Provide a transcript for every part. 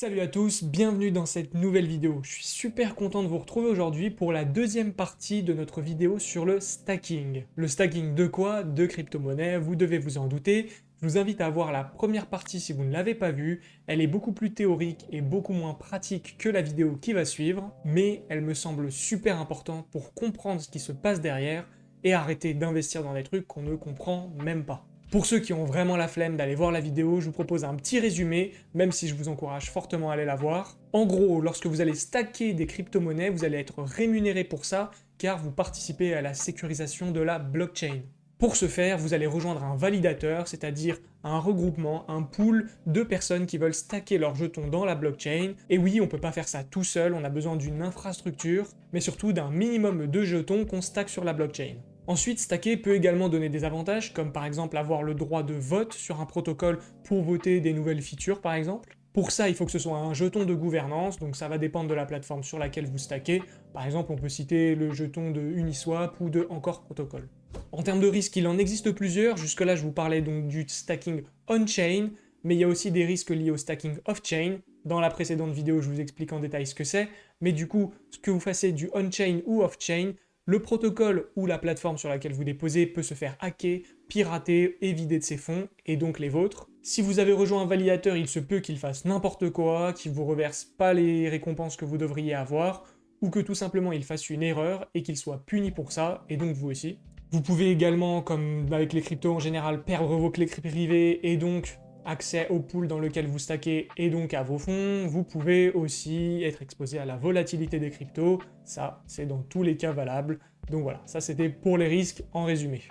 Salut à tous, bienvenue dans cette nouvelle vidéo. Je suis super content de vous retrouver aujourd'hui pour la deuxième partie de notre vidéo sur le stacking. Le stacking de quoi? De crypto-monnaies, vous devez vous en douter. Je vous invite à voir la première partie si vous ne l'avez pas vue. Elle est beaucoup plus théorique et beaucoup moins pratique que la vidéo qui va suivre, mais elle me semble super importante pour comprendre ce qui se passe derrière et arrêter d'investir dans des trucs qu'on ne comprend même pas. Pour ceux qui ont vraiment la flemme d'aller voir la vidéo, je vous propose un petit résumé, même si je vous encourage fortement à aller la voir. En gros, lorsque vous allez stacker des crypto-monnaies, vous allez être rémunéré pour ça, car vous participez à la sécurisation de la blockchain. Pour ce faire, vous allez rejoindre un validateur, c'est-à-dire un regroupement, un pool de personnes qui veulent stacker leurs jetons dans la blockchain. Et oui, on peut pas faire ça tout seul, on a besoin d'une infrastructure, mais surtout d'un minimum de jetons qu'on stack sur la blockchain. Ensuite, stacker peut également donner des avantages, comme par exemple avoir le droit de vote sur un protocole pour voter des nouvelles features par exemple. Pour ça, il faut que ce soit un jeton de gouvernance, donc ça va dépendre de la plateforme sur laquelle vous stackez. Par exemple, on peut citer le jeton de Uniswap ou de Encore Protocol. En termes de risques, il en existe plusieurs. Jusque-là, je vous parlais donc du stacking on-chain, mais il y a aussi des risques liés au stacking off-chain. Dans la précédente vidéo, je vous explique en détail ce que c'est, mais du coup, ce que vous fassiez du on-chain ou off-chain, le protocole ou la plateforme sur laquelle vous déposez peut se faire hacker, pirater et vider de ses fonds, et donc les vôtres. Si vous avez rejoint un validateur, il se peut qu'il fasse n'importe quoi, qu'il vous reverse pas les récompenses que vous devriez avoir, ou que tout simplement il fasse une erreur et qu'il soit puni pour ça, et donc vous aussi. Vous pouvez également, comme avec les cryptos en général, perdre vos clés privées et donc accès au pool dans lequel vous stackez et donc à vos fonds. Vous pouvez aussi être exposé à la volatilité des cryptos. Ça, c'est dans tous les cas valable. Donc voilà, ça c'était pour les risques en résumé.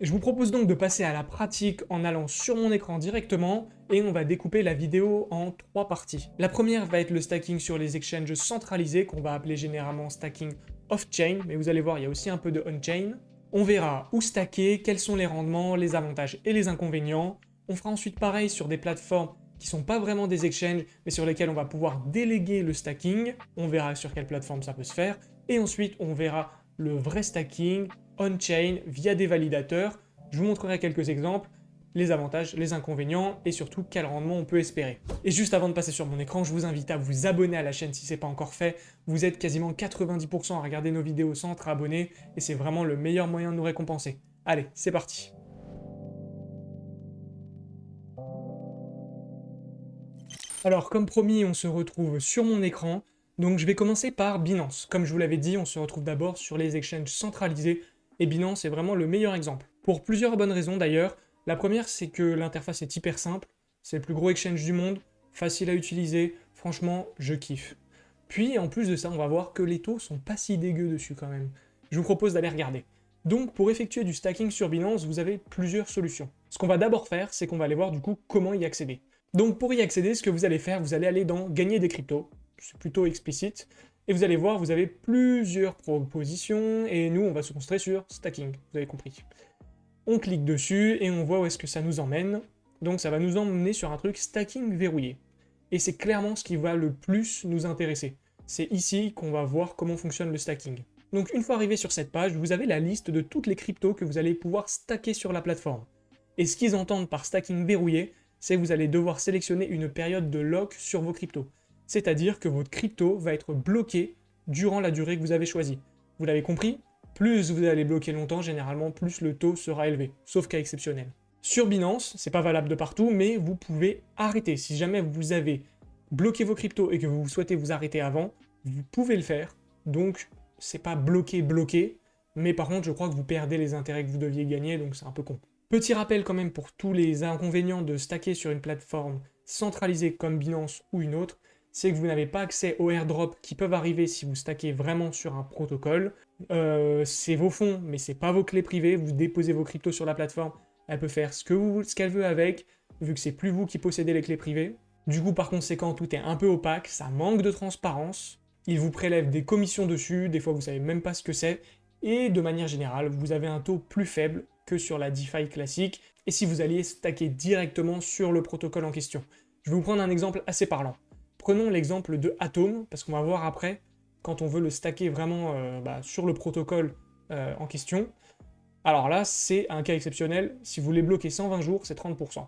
Je vous propose donc de passer à la pratique en allant sur mon écran directement et on va découper la vidéo en trois parties. La première va être le stacking sur les exchanges centralisés qu'on va appeler généralement stacking off-chain, mais vous allez voir, il y a aussi un peu de on-chain. On verra où stacker, quels sont les rendements, les avantages et les inconvénients. On fera ensuite pareil sur des plateformes qui sont pas vraiment des exchanges, mais sur lesquelles on va pouvoir déléguer le stacking. On verra sur quelle plateforme ça peut se faire. Et ensuite, on verra le vrai stacking on-chain via des validateurs. Je vous montrerai quelques exemples, les avantages, les inconvénients et surtout quel rendement on peut espérer. Et juste avant de passer sur mon écran, je vous invite à vous abonner à la chaîne si ce n'est pas encore fait. Vous êtes quasiment 90% à regarder nos vidéos sans être abonné et c'est vraiment le meilleur moyen de nous récompenser. Allez, c'est parti Alors comme promis, on se retrouve sur mon écran. Donc je vais commencer par Binance. Comme je vous l'avais dit, on se retrouve d'abord sur les exchanges centralisés, et Binance est vraiment le meilleur exemple. Pour plusieurs bonnes raisons d'ailleurs. La première, c'est que l'interface est hyper simple, c'est le plus gros exchange du monde, facile à utiliser, franchement, je kiffe. Puis en plus de ça, on va voir que les taux sont pas si dégueux dessus quand même. Je vous propose d'aller regarder. Donc pour effectuer du stacking sur Binance, vous avez plusieurs solutions. Ce qu'on va d'abord faire, c'est qu'on va aller voir du coup comment y accéder. Donc pour y accéder, ce que vous allez faire, vous allez aller dans « Gagner des cryptos », c'est plutôt explicite, et vous allez voir, vous avez plusieurs propositions, et nous, on va se concentrer sur « Stacking », vous avez compris. On clique dessus, et on voit où est-ce que ça nous emmène. Donc ça va nous emmener sur un truc « Stacking verrouillé ». Et c'est clairement ce qui va le plus nous intéresser. C'est ici qu'on va voir comment fonctionne le stacking. Donc une fois arrivé sur cette page, vous avez la liste de toutes les cryptos que vous allez pouvoir stacker sur la plateforme. Et ce qu'ils entendent par stacking verrouillé, c'est que vous allez devoir sélectionner une période de lock sur vos cryptos. C'est-à-dire que votre crypto va être bloqué durant la durée que vous avez choisie. Vous l'avez compris Plus vous allez bloquer longtemps, généralement, plus le taux sera élevé, sauf cas exceptionnel. Sur Binance, c'est pas valable de partout, mais vous pouvez arrêter. Si jamais vous avez bloqué vos cryptos et que vous souhaitez vous arrêter avant, vous pouvez le faire. Donc, c'est pas bloqué, bloqué, mais par contre, je crois que vous perdez les intérêts que vous deviez gagner, donc c'est un peu con. Petit rappel quand même pour tous les inconvénients de stacker sur une plateforme centralisée comme Binance ou une autre, c'est que vous n'avez pas accès aux airdrops qui peuvent arriver si vous stackez vraiment sur un protocole. Euh, c'est vos fonds, mais c'est pas vos clés privées, vous déposez vos cryptos sur la plateforme, elle peut faire ce qu'elle veut avec, vu que c'est plus vous qui possédez les clés privées. Du coup, par conséquent, tout est un peu opaque, ça manque de transparence, il vous prélève des commissions dessus, des fois vous savez même pas ce que c'est, et de manière générale, vous avez un taux plus faible que sur la DeFi classique, et si vous alliez stacker directement sur le protocole en question. Je vais vous prendre un exemple assez parlant. Prenons l'exemple de Atom, parce qu'on va voir après, quand on veut le stacker vraiment euh, bah, sur le protocole euh, en question. Alors là, c'est un cas exceptionnel, si vous voulez bloquer 120 jours, c'est 30%.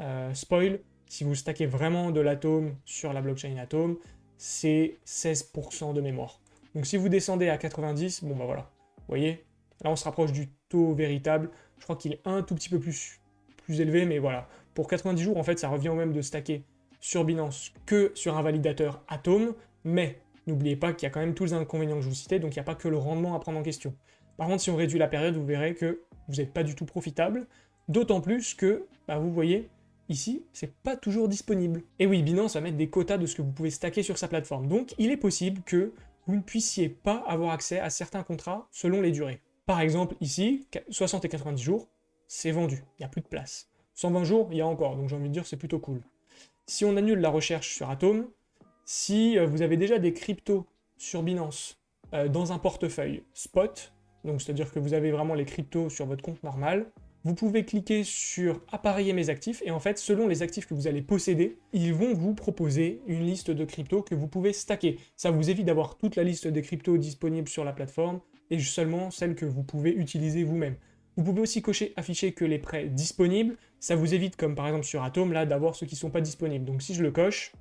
Euh, spoil, si vous stackez vraiment de l'atome sur la blockchain Atom, c'est 16% de mémoire. Donc si vous descendez à 90, bon bah voilà, vous voyez, là on se rapproche du taux véritable, je crois qu'il est un tout petit peu plus, plus élevé, mais voilà. Pour 90 jours, en fait, ça revient au même de stacker sur Binance que sur un validateur Atom, mais n'oubliez pas qu'il y a quand même tous les inconvénients que je vous citais, donc il n'y a pas que le rendement à prendre en question. Par contre, si on réduit la période, vous verrez que vous n'êtes pas du tout profitable, d'autant plus que, bah, vous voyez, Ici, c'est pas toujours disponible. Et oui, Binance va mettre des quotas de ce que vous pouvez stacker sur sa plateforme. Donc, il est possible que vous ne puissiez pas avoir accès à certains contrats selon les durées. Par exemple, ici, 60 et 90 jours, c'est vendu, il n'y a plus de place. 120 jours, il y a encore, donc j'ai envie de dire c'est plutôt cool. Si on annule la recherche sur Atom, si euh, vous avez déjà des cryptos sur Binance euh, dans un portefeuille spot, donc c'est-à-dire que vous avez vraiment les cryptos sur votre compte normal, vous pouvez cliquer sur « Appareiller mes actifs » et en fait, selon les actifs que vous allez posséder, ils vont vous proposer une liste de cryptos que vous pouvez stacker. Ça vous évite d'avoir toute la liste des cryptos disponibles sur la plateforme et seulement celles que vous pouvez utiliser vous-même. Vous pouvez aussi cocher « Afficher que les prêts disponibles », ça vous évite, comme par exemple sur Atom, là, d'avoir ceux qui ne sont pas disponibles. Donc si je le coche,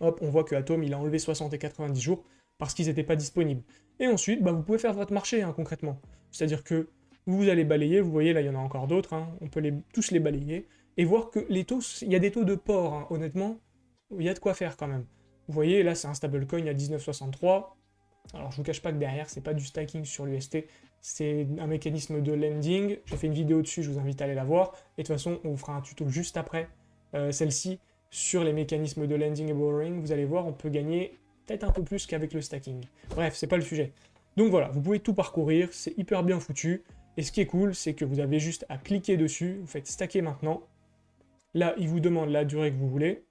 hop, on voit que Atom, il a enlevé 60 et 90 jours parce qu'ils n'étaient pas disponibles. Et ensuite, bah, vous pouvez faire votre marché, hein, concrètement. C'est-à-dire que vous allez balayer, vous voyez là il y en a encore d'autres, hein. on peut les, tous les balayer, et voir que les taux, il y a des taux de port, hein. honnêtement, il y a de quoi faire quand même. Vous voyez là c'est un stablecoin à 19,63, alors je vous cache pas que derrière c'est pas du stacking sur l'UST, c'est un mécanisme de lending, j'ai fait une vidéo dessus, je vous invite à aller la voir, et de toute façon on vous fera un tuto juste après euh, celle-ci sur les mécanismes de lending et borrowing, vous allez voir on peut gagner peut-être un peu plus qu'avec le stacking. Bref, c'est pas le sujet. Donc voilà, vous pouvez tout parcourir, c'est hyper bien foutu, et ce qui est cool, c'est que vous avez juste à cliquer dessus, vous faites stacker maintenant. Là, il vous demande la durée que vous voulez.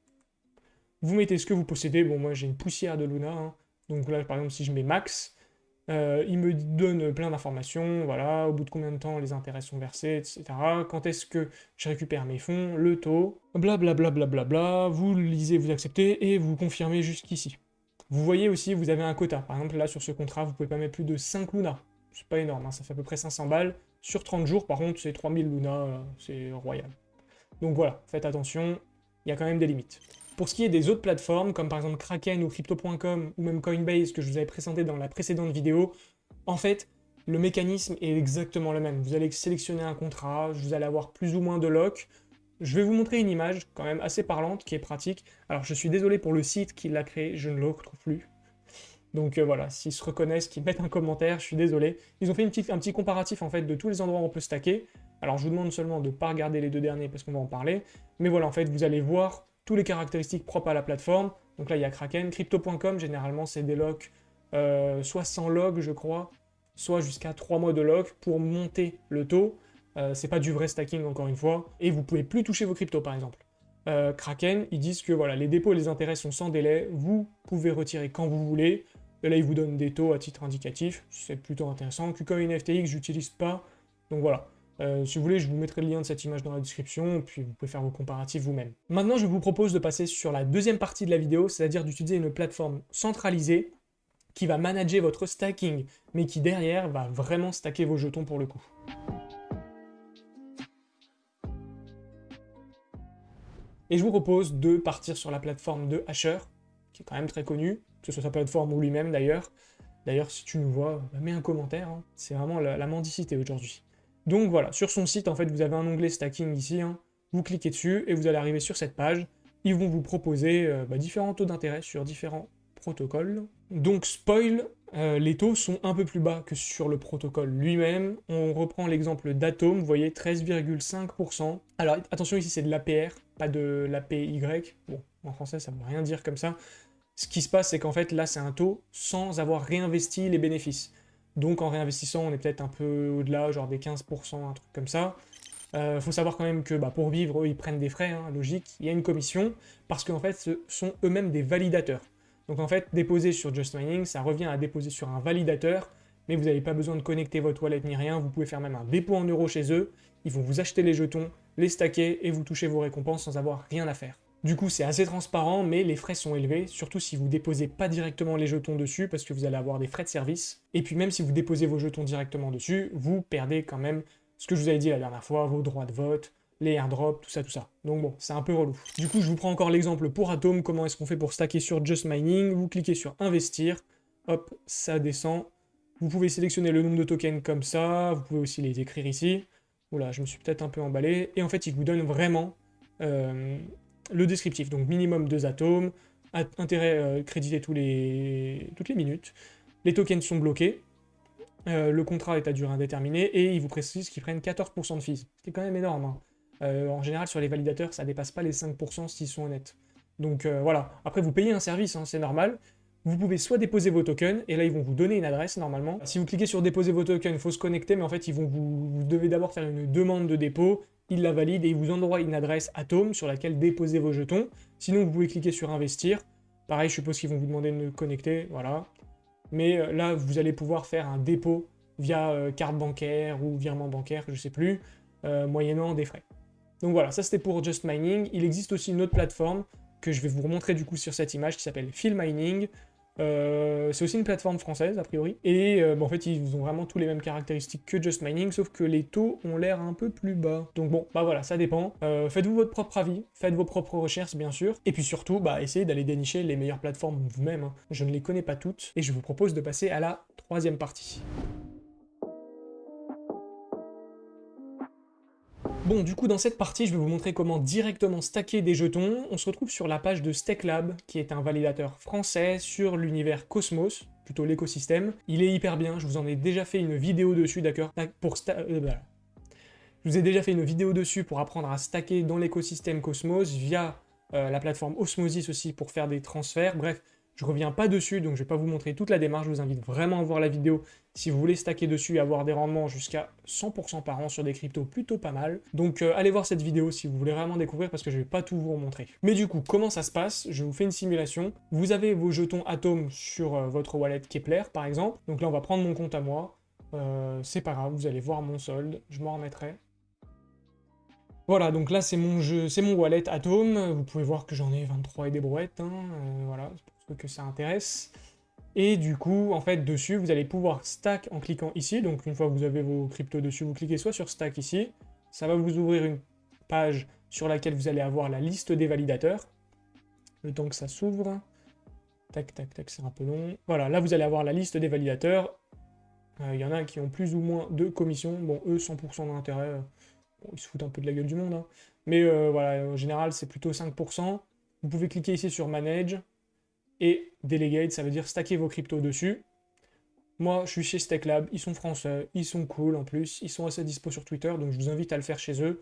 Vous mettez ce que vous possédez. Bon, moi, j'ai une poussière de Luna. Hein. Donc là, par exemple, si je mets max, euh, il me donne plein d'informations. Voilà, au bout de combien de temps les intérêts sont versés, etc. Quand est-ce que je récupère mes fonds, le taux, blablabla. Bla, bla, bla, vous lisez, vous acceptez et vous confirmez jusqu'ici. Vous voyez aussi, vous avez un quota. Par exemple, là, sur ce contrat, vous pouvez pas mettre plus de 5 Luna c'est pas énorme, hein, ça fait à peu près 500 balles. Sur 30 jours, par contre, c'est 3000 Luna, euh, c'est royal. Donc voilà, faites attention, il y a quand même des limites. Pour ce qui est des autres plateformes, comme par exemple Kraken ou Crypto.com, ou même Coinbase, que je vous avais présenté dans la précédente vidéo, en fait, le mécanisme est exactement le même. Vous allez sélectionner un contrat, vous allez avoir plus ou moins de lock. Je vais vous montrer une image quand même assez parlante, qui est pratique. Alors je suis désolé pour le site qui l'a créé, je ne le retrouve plus. Donc euh, voilà, s'ils se reconnaissent, qu'ils mettent un commentaire, je suis désolé. Ils ont fait un petit comparatif en fait de tous les endroits où on peut stacker. Alors je vous demande seulement de ne pas regarder les deux derniers parce qu'on va en parler. Mais voilà, en fait, vous allez voir toutes les caractéristiques propres à la plateforme. Donc là, il y a Kraken. Crypto.com, généralement, c'est des locks, euh, soit sans log, je crois, soit jusqu'à 3 mois de lock pour monter le taux. Euh, c'est pas du vrai stacking, encore une fois. Et vous pouvez plus toucher vos cryptos, par exemple. Kraken, ils disent que voilà, les dépôts et les intérêts sont sans délai, vous pouvez retirer quand vous voulez, là, il vous donne des taux à titre indicatif, c'est plutôt intéressant. KuCoin FTX, j'utilise pas, donc voilà. Euh, si vous voulez, je vous mettrai le lien de cette image dans la description, puis vous pouvez faire vos comparatifs vous-même. Maintenant, je vous propose de passer sur la deuxième partie de la vidéo, c'est-à-dire d'utiliser une plateforme centralisée qui va manager votre stacking, mais qui derrière va vraiment stacker vos jetons pour le coup. Et je vous propose de partir sur la plateforme de Hasher, qui est quand même très connue, que ce soit sa plateforme ou lui-même d'ailleurs. D'ailleurs, si tu nous vois, bah, mets un commentaire, hein. c'est vraiment la, mendicité aujourd'hui. Donc voilà, sur son site, en fait, vous avez un onglet stacking ici, hein. vous cliquez dessus et vous allez arriver sur cette page. Ils vont vous proposer euh, bah, différents taux d'intérêt sur différents protocoles. Donc spoil, euh, les taux sont un peu plus bas que sur le protocole lui-même. On reprend l'exemple d'Atom, vous voyez 13,5%. Alors attention ici c'est de l'APR, pas de l'APY. Bon, en français ça ne veut rien dire comme ça. Ce qui se passe, c'est qu'en fait, là, c'est un taux sans avoir réinvesti les bénéfices. Donc, en réinvestissant, on est peut-être un peu au-delà, genre des 15%, un truc comme ça. Il euh, faut savoir quand même que bah, pour vivre, eux, ils prennent des frais, hein, logique. Il y a une commission, parce qu'en fait, ce sont eux-mêmes des validateurs. Donc en fait, déposer sur Just Mining, ça revient à déposer sur un validateur, mais vous n'avez pas besoin de connecter votre wallet ni rien, vous pouvez faire même un dépôt en euros chez eux, ils vont vous acheter les jetons, les stacker, et vous toucher vos récompenses sans avoir rien à faire. Du coup, c'est assez transparent, mais les frais sont élevés, surtout si vous déposez pas directement les jetons dessus, parce que vous allez avoir des frais de service. Et puis même si vous déposez vos jetons directement dessus, vous perdez quand même ce que je vous avais dit la dernière fois, vos droits de vote, les airdrops, tout ça, tout ça. Donc bon, c'est un peu relou. Du coup, je vous prends encore l'exemple pour Atom, comment est-ce qu'on fait pour stacker sur Just Mining. Vous cliquez sur Investir, hop, ça descend. Vous pouvez sélectionner le nombre de tokens comme ça, vous pouvez aussi les écrire ici. Oula, je me suis peut-être un peu emballé. Et en fait, il vous donne vraiment euh, le descriptif. Donc minimum 2 atomes, intérêt euh, crédité tous les, toutes les minutes. Les tokens sont bloqués. Euh, le contrat est à durée indéterminée et il vous précise qu'ils prennent 14% de fees. C'est quand même énorme. Hein. en général, sur les validateurs, ça dépasse pas les 5% s'ils sont honnêtes. Donc voilà. Après, vous payez un service, hein, c'est normal vous pouvez soit déposer vos tokens, et là ils vont vous donner une adresse normalement. Si vous cliquez sur déposer vos tokens, il faut se connecter, mais en fait ils vont vous, devez d'abord faire une demande de dépôt, ils la valident et ils vous envoient une adresse Atom sur laquelle déposer vos jetons. Sinon vous pouvez cliquer sur investir. Pareil, je suppose qu'ils vont vous demander de connecter, voilà. Mais euh, là, vous allez pouvoir faire un dépôt via euh, carte bancaire ou virement bancaire, je sais plus, euh, moyennant des frais. Donc voilà, ça c'était pour Just Mining. Il existe aussi une autre plateforme que je vais vous remontrer du coup sur cette image qui s'appelle Fill Mining. Euh, c'est aussi une plateforme française, a priori. Et euh, en fait, ils ont vraiment tous les mêmes caractéristiques que Just Mining, sauf que les taux ont l'air un peu plus bas. Donc bon, bah voilà, ça dépend. Euh, faites-vous votre propre avis, faites vos propres recherches, bien sûr. Et puis surtout, bah essayez d'aller dénicher les meilleures plateformes vous-même. Hein. Je ne les connais pas toutes. Et je vous propose de passer à la troisième partie. Bon, du coup, dans cette partie, je vais vous montrer comment directement stacker des jetons. On se retrouve sur la page de StackLab, qui est un validateur français sur l'univers Cosmos, plutôt l'écosystème. Il est hyper bien, je vous en ai déjà fait une vidéo dessus, d'accord Pour euh, Je vous ai déjà fait une vidéo dessus pour apprendre à stacker dans l'écosystème Cosmos via euh, la plateforme Osmosis aussi pour faire des transferts. Bref, je reviens pas dessus, donc je vais pas vous montrer toute la démarche, je vous invite vraiment à voir la vidéo si vous voulez stacker dessus et avoir des rendements jusqu'à 100% par an sur des cryptos plutôt pas mal. Donc euh, allez voir cette vidéo si vous voulez vraiment découvrir parce que je vais pas tout vous montrer. Mais du coup, comment ça se passe? Je vous fais une simulation. Vous avez vos jetons Atom sur euh, votre wallet Kepler par exemple. Donc là on va prendre mon compte à moi. Euh, c'est pas grave, vous allez voir mon solde, je m'en remettrai. Voilà, donc là c'est mon jeu, c'est mon wallet Atom. Vous pouvez voir que j'en ai 23 et des brouettes. Hein. voilà, que ça intéresse. Et du coup, en fait, dessus, vous allez pouvoir stack en cliquant ici. Donc, une fois que vous avez vos cryptos dessus, vous cliquez soit sur stack ici. Ça va vous ouvrir une page sur laquelle vous allez avoir la liste des validateurs. Le temps que ça s'ouvre. Tac, tac, tac, c'est un peu long. Voilà, là, vous allez avoir la liste des validateurs. Euh, il y en a qui ont plus ou moins de commissions. Bon, eux, 100% d'intérêt. Bon, ils se foutent un peu de la gueule du monde. Hein. Mais euh, voilà, en général, c'est plutôt 5%. Vous pouvez cliquer ici sur Manage. Et Delegate, ça veut dire stacker vos cryptos dessus. Moi, je suis chez StackLab, ils sont français, ils sont cool en plus, ils sont assez dispo sur Twitter, donc je vous invite à le faire chez eux.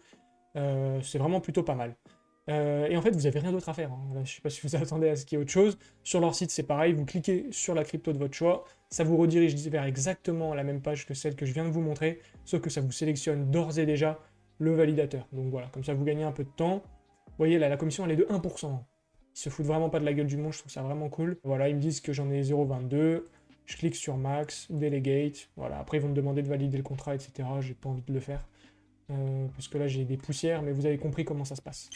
Euh, c'est vraiment plutôt pas mal. Euh, et en fait, vous n'avez rien d'autre à faire. Hein. Je ne sais pas si vous attendez à ce qu'il y ait autre chose. Sur leur site, c'est pareil, vous cliquez sur la crypto de votre choix, ça vous redirige vers exactement la même page que celle que je viens de vous montrer, sauf que ça vous sélectionne d'ores et déjà le validateur. Donc voilà, comme ça vous gagnez un peu de temps. Vous voyez là, la commission elle est de 1%. Ils se foutent vraiment pas de la gueule du monde, je trouve ça vraiment cool. Voilà, ils me disent que j'en ai 0,22. Je clique sur Max, Delegate. Voilà, après ils vont me demander de valider le contrat, etc. J'ai pas envie de le faire. Euh, parce que là j'ai des poussières, mais vous avez compris comment ça se passe.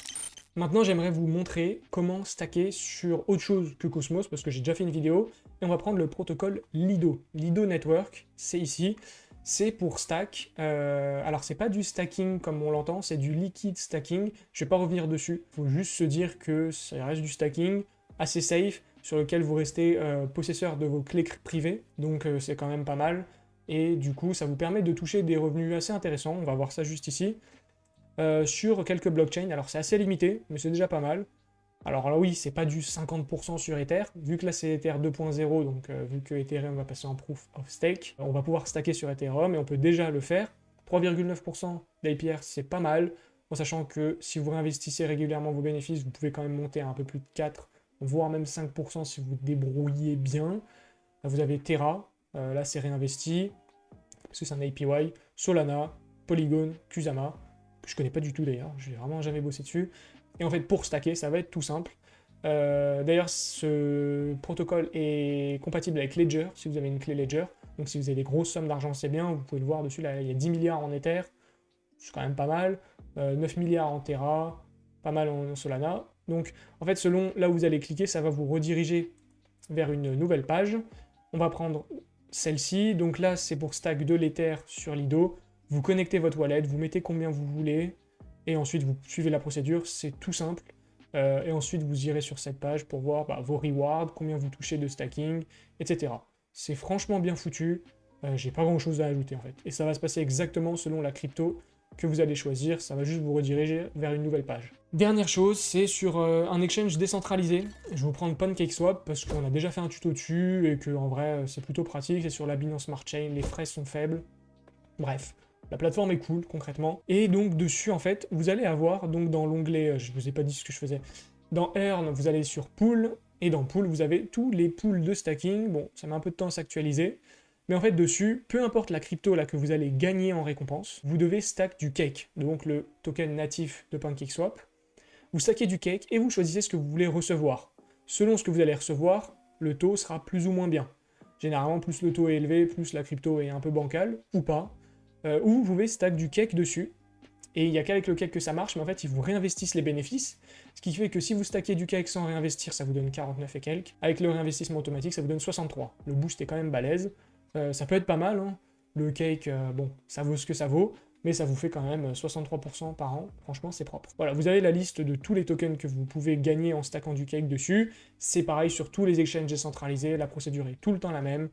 Maintenant, j'aimerais vous montrer comment stacker sur autre chose que Cosmos, parce que j'ai déjà fait une vidéo, et on va prendre le protocole Lido. Lido Network, c'est ici c'est pour stack. Euh, alors c'est pas du stacking comme on l'entend, c'est du liquid stacking. Je vais pas revenir dessus. Il faut juste se dire que ça reste du stacking assez safe, sur lequel vous restez euh, possesseur de vos clés privées, donc euh, c'est quand même pas mal. Et du coup, ça vous permet de toucher des revenus assez intéressants, on va voir ça juste ici, sur quelques blockchains. Alors c'est assez limité, mais c'est déjà pas mal. Alors là oui, c'est pas du 50% sur Ether, vu que là c'est Ether 2.0, donc euh, vu que Ethereum va passer en Proof of Stake, on va pouvoir stacker sur Ethereum et on peut déjà le faire. 3,9% d'APR, c'est pas mal, en sachant que si vous réinvestissez régulièrement vos bénéfices, vous pouvez quand même monter à un peu plus de 4, voire même 5% si vous débrouillez bien. Vous avez Terra, euh, là c'est réinvesti, parce que c'est un APY, Solana, Polygon, Kusama, que je connais pas du tout d'ailleurs, j'ai vraiment jamais bossé dessus. Et en fait, pour stacker, ça va être tout simple. Euh, d'ailleurs, ce protocole est compatible avec Ledger, si vous avez une clé Ledger. Donc si vous avez des grosses sommes d'argent, c'est bien. Vous pouvez le voir dessus, là, il y a 10 milliards en Ether. C'est quand même pas mal. 9 euh, milliards en Terra, pas mal en Solana. Donc, en fait, selon là où vous allez cliquer, ça va vous rediriger vers une nouvelle page. On va prendre celle-ci. Donc là, c'est pour stack de l'Ether sur Lido. Vous connectez votre wallet, vous mettez combien vous voulez et ensuite vous suivez la procédure, c'est tout simple. Euh, et ensuite vous irez sur cette page pour voir bah, vos rewards, combien vous touchez de stacking, etc. C'est franchement bien foutu, euh, j'ai pas grand chose à ajouter en fait. Et ça va se passer exactement selon la crypto que vous allez choisir, ça va juste vous rediriger vers une nouvelle page. Dernière chose, c'est sur euh, un exchange décentralisé. Je vous prendre PancakeSwap parce qu'on a déjà fait un tuto dessus et que en vrai c'est plutôt pratique, c'est sur la Binance Smart Chain, les frais sont faibles. Bref, la plateforme est cool, concrètement. Et donc, dessus, en fait, vous allez avoir, donc dans l'onglet, euh, je vous ai pas dit ce que je faisais, dans Earn, vous allez sur Pool, et dans Pool, vous avez tous les pools de stacking. Bon, ça met un peu de temps à s'actualiser, mais en fait, dessus, peu importe la crypto là que vous allez gagner en récompense, vous devez stack du cake, donc le token natif de PancakeSwap. Vous stackez du cake et vous choisissez ce que vous voulez recevoir. Selon ce que vous allez recevoir, le taux sera plus ou moins bien. Généralement, plus le taux est élevé, plus la crypto est un peu bancale, ou pas. Euh, ou vous pouvez stack du cake dessus, et il n'y a qu'avec le cake que ça marche, mais en fait, ils vous réinvestissent les bénéfices, ce qui fait que si vous stackez du cake sans réinvestir, ça vous donne 49 et quelques. Avec le réinvestissement automatique, ça vous donne 63. Le boost est quand même balèze. Euh, ça peut être pas mal, hein. Le cake, euh, bon, ça vaut ce que ça vaut, mais ça vous fait quand même 63% par an, franchement c'est propre. Voilà, vous avez la liste de tous les tokens que vous pouvez gagner en stackant du cake dessus, c'est pareil sur tous les exchanges décentralisés, la procédure est tout le temps la même,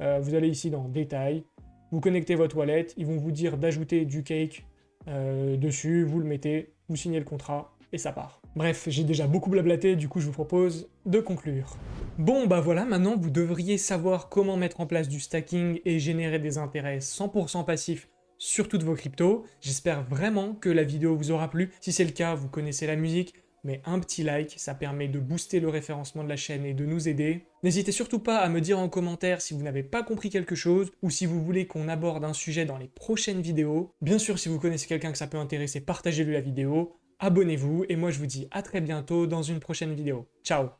vous allez ici dans détails, vous connectez votre wallet, ils vont vous dire d'ajouter du cake euh, dessus, vous le mettez, vous signez le contrat, et ça part. Bref, j'ai déjà beaucoup blablaté, du coup je vous propose de conclure. Bon bah voilà, maintenant vous devriez savoir comment mettre en place du stacking et générer des intérêts 100% passifs sur toutes vos cryptos. J'espère vraiment que la vidéo vous aura plu. Si c'est le cas, vous connaissez la musique, mais un petit like, ça permet de booster le référencement de la chaîne et de nous aider. N'hésitez surtout pas à me dire en commentaire si vous n'avez pas compris quelque chose, ou si vous voulez qu'on aborde un sujet dans les prochaines vidéos. Bien sûr, si vous connaissez quelqu'un que ça peut intéresser, partagez-lui la vidéo, abonnez-vous, et moi je vous dis à très bientôt dans une prochaine vidéo. Ciao